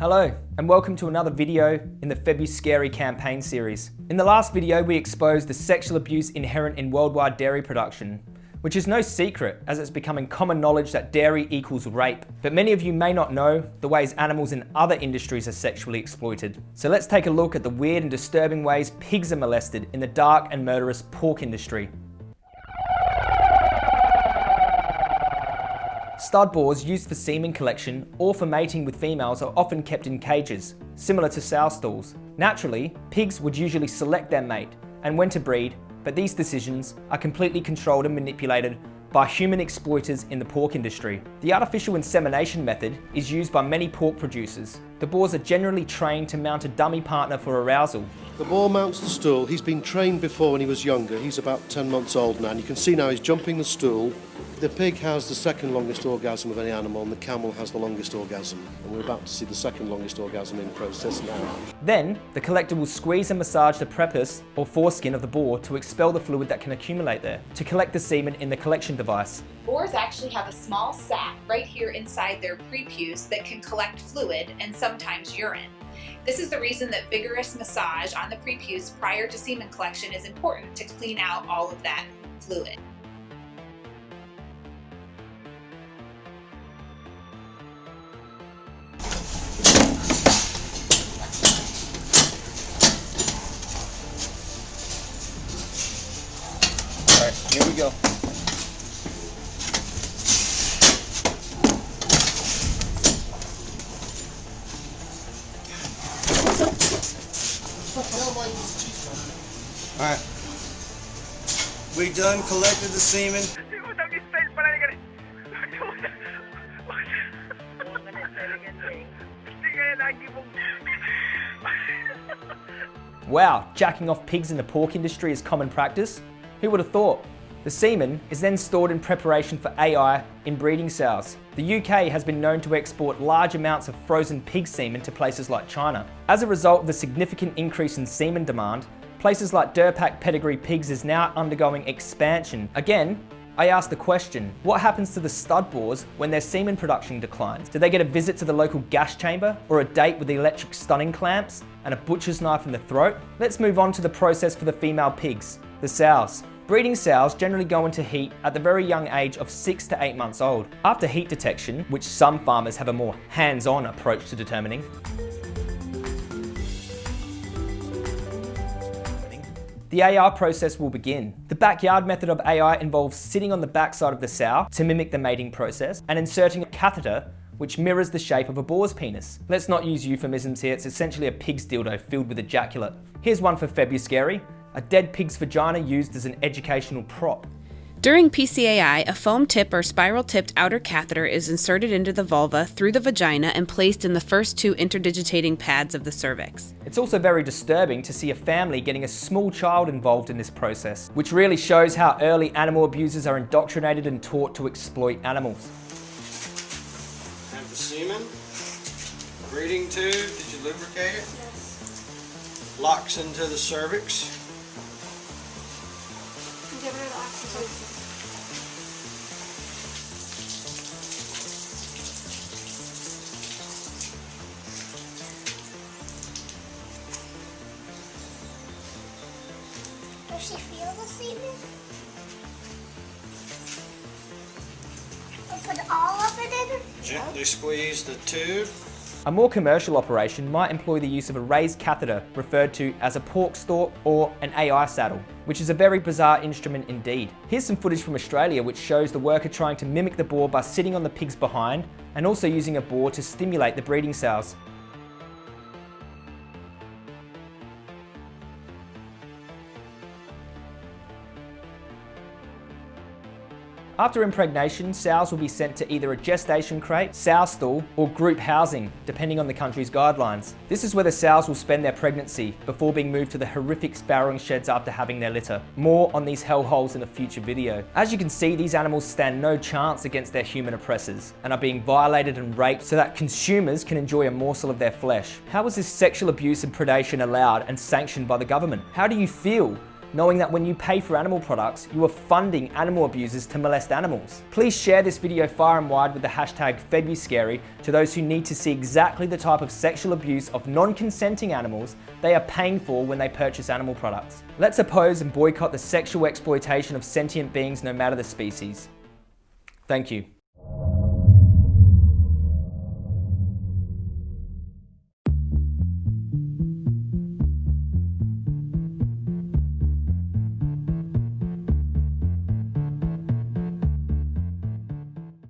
Hello, and welcome to another video in the Febuscary campaign series. In the last video, we exposed the sexual abuse inherent in worldwide dairy production, which is no secret as it's becoming common knowledge that dairy equals rape. But many of you may not know the ways animals in other industries are sexually exploited. So let's take a look at the weird and disturbing ways pigs are molested in the dark and murderous pork industry. Stud boars used for semen collection or for mating with females are often kept in cages, similar to sow stalls. Naturally, pigs would usually select their mate and when to breed, but these decisions are completely controlled and manipulated by human exploiters in the pork industry. The artificial insemination method is used by many pork producers. The boars are generally trained to mount a dummy partner for arousal. The boar mounts the stool. He's been trained before when he was younger. He's about 10 months old now. And you can see now he's jumping the stool. The pig has the second longest orgasm of any animal and the camel has the longest orgasm. And we're about to see the second longest orgasm in process now. Then, the collector will squeeze and massage the prepuce or foreskin of the boar to expel the fluid that can accumulate there, to collect the semen in the collection device. Boars actually have a small sac right here inside their prepuce that can collect fluid and sometimes urine. This is the reason that vigorous massage on the prepuce prior to semen collection is important to clean out all of that fluid. All right. We done collected the semen. Wow, jacking off pigs in the pork industry is common practice? Who would have thought? The semen is then stored in preparation for AI in breeding cells. The UK has been known to export large amounts of frozen pig semen to places like China. As a result of the significant increase in semen demand, places like Durpak pedigree pigs is now undergoing expansion. Again, I ask the question, what happens to the stud boars when their semen production declines? Do they get a visit to the local gas chamber or a date with the electric stunning clamps and a butcher's knife in the throat? Let's move on to the process for the female pigs, the sows. Breeding sows generally go into heat at the very young age of 6 to 8 months old. After heat detection, which some farmers have a more hands-on approach to determining, the AI process will begin. The backyard method of AI involves sitting on the backside of the sow to mimic the mating process and inserting a catheter which mirrors the shape of a boar's penis. Let's not use euphemisms here, it's essentially a pig's dildo filled with ejaculate. Here's one for Febuscary, a dead pig's vagina used as an educational prop. During PCAI, a foam tip or spiral tipped outer catheter is inserted into the vulva through the vagina and placed in the first two interdigitating pads of the cervix. It's also very disturbing to see a family getting a small child involved in this process, which really shows how early animal abusers are indoctrinated and taught to exploit animals. Have the semen. Breeding tube. Did you lubricate it? Yes. Locks into the cervix. Does she feel the semen? I put all of it in? Gently squeeze the tube. A more commercial operation might employ the use of a raised catheter referred to as a pork stalk or an AI saddle, which is a very bizarre instrument indeed. Here's some footage from Australia which shows the worker trying to mimic the boar by sitting on the pig's behind and also using a boar to stimulate the breeding sows. After impregnation, sows will be sent to either a gestation crate, sow stall, or group housing, depending on the country's guidelines. This is where the sows will spend their pregnancy before being moved to the horrific farrowing sheds after having their litter. More on these hellholes in a future video. As you can see, these animals stand no chance against their human oppressors and are being violated and raped so that consumers can enjoy a morsel of their flesh. How is this sexual abuse and predation allowed and sanctioned by the government? How do you feel knowing that when you pay for animal products, you are funding animal abusers to molest animals. Please share this video far and wide with the hashtag FedUScary to those who need to see exactly the type of sexual abuse of non-consenting animals they are paying for when they purchase animal products. Let's oppose and boycott the sexual exploitation of sentient beings no matter the species. Thank you.